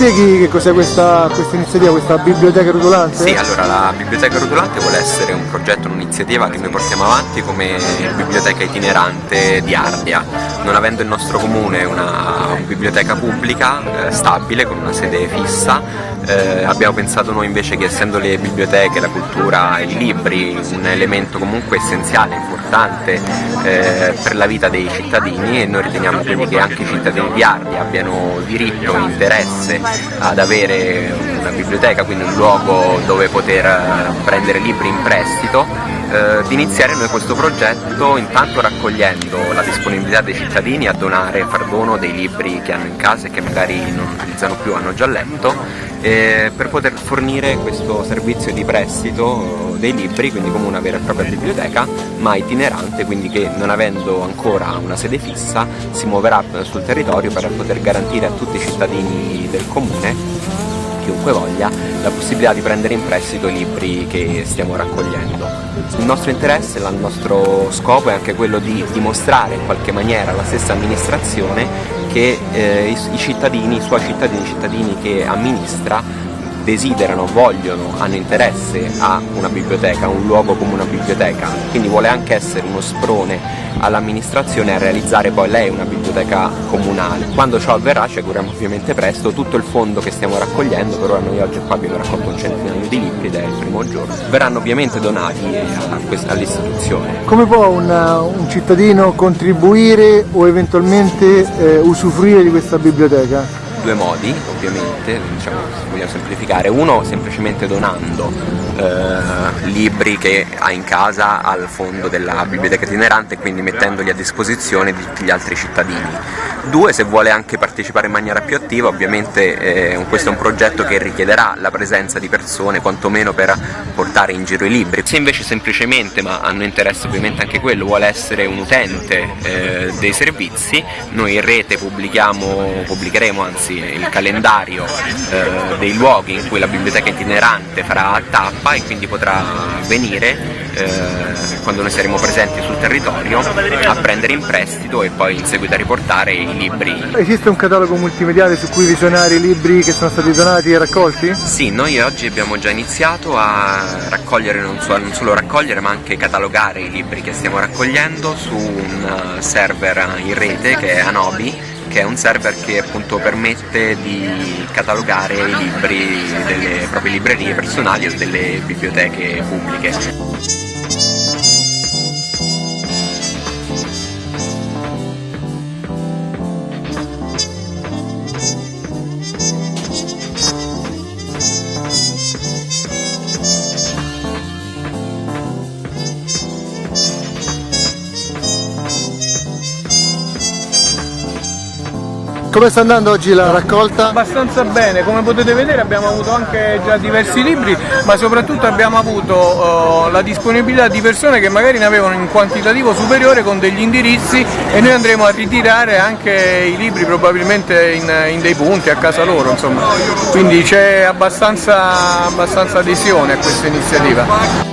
spieghi che cos'è questa, questa, iniziativa, questa biblioteca rotolante? Sì, allora la biblioteca rotolante vuole essere un progetto, un'iniziativa che noi portiamo avanti come biblioteca itinerante di Ardia. Non avendo il nostro comune una, biblioteca pubblica eh, stabile con una sede fissa, eh, abbiamo pensato noi invece che essendo le biblioteche, la cultura, i libri un elemento comunque essenziale, importante eh, per la vita dei cittadini e noi riteniamo quindi che anche i cittadini di Ardia abbiano diritto interesse ad avere una biblioteca, quindi un luogo dove poter eh, prendere libri in prestito, eh, di iniziare noi questo progetto intanto raccogliendo la disponibilità dei cittadini a donare, far dono dei libri che hanno in casa e che magari non utilizzano più, hanno già letto eh, per poter fornire questo servizio di prestito dei libri, quindi come una vera e propria biblioteca, ma itinerante, quindi che non avendo ancora una sede fissa si muoverà sul territorio per poter garantire a tutti i cittadini del comune chiunque voglia la possibilità di prendere in prestito i libri che stiamo raccogliendo. Il nostro interesse, il nostro scopo è anche quello di dimostrare in qualche maniera alla stessa amministrazione che eh, i, cittadini, i suoi cittadini, i cittadini che amministra desiderano, vogliono, hanno interesse a una biblioteca, a un luogo come una biblioteca, quindi vuole anche essere uno sprone all'amministrazione a realizzare poi lei una biblioteca comunale. Quando ciò avverrà ci auguriamo ovviamente presto, tutto il fondo che stiamo raccogliendo, per ora noi oggi qua abbiamo raccolto un centinaio di libri ed è il primo giorno, verranno ovviamente donati all'istituzione. Come può un, un, cittadino contribuire o eventualmente eh, usufruire di questa biblioteca? Due modi ovviamente, diciamo, vogliamo semplificare, uno semplicemente donando eh, libri che ha in casa al fondo della biblioteca itinerante e quindi mettendoli a disposizione di tutti gli altri cittadini. Due, se vuole anche partecipare in maniera più attiva, ovviamente eh, questo è un progetto che richiederà la presenza di persone, quantomeno per portare in giro i libri. Se invece semplicemente, ma hanno interesse ovviamente anche quello, vuole essere un utente eh, dei servizi, noi in rete pubblicheremo anzi il calendario eh, dei luoghi in cui la biblioteca itinerante farà tappa e quindi potrà venire eh, quando noi saremo presenti sul territorio a prendere in prestito e poi in seguito a riportare i libri. Esiste un catalogo multimediale su cui visionare i libri che sono stati donati e raccolti? Sì, noi oggi abbiamo già iniziato a raccogliere, non, so, non solo raccogliere ma anche catalogare i libri che stiamo raccogliendo su un eh, server in rete che è Anobi che è un server che appunto permette di catalogare i libri delle proprie librerie personali o delle biblioteche pubbliche. Come sta andando oggi la raccolta? Abbastanza bene, come potete vedere abbiamo avuto anche già diversi libri, ma soprattutto abbiamo avuto uh, la disponibilità di persone che magari ne avevano in quantitativo superiore con degli indirizzi e noi andremo a ritirare anche i libri probabilmente in, in dei punti a casa loro, insomma. quindi c'è abbastanza, abbastanza adesione a questa iniziativa.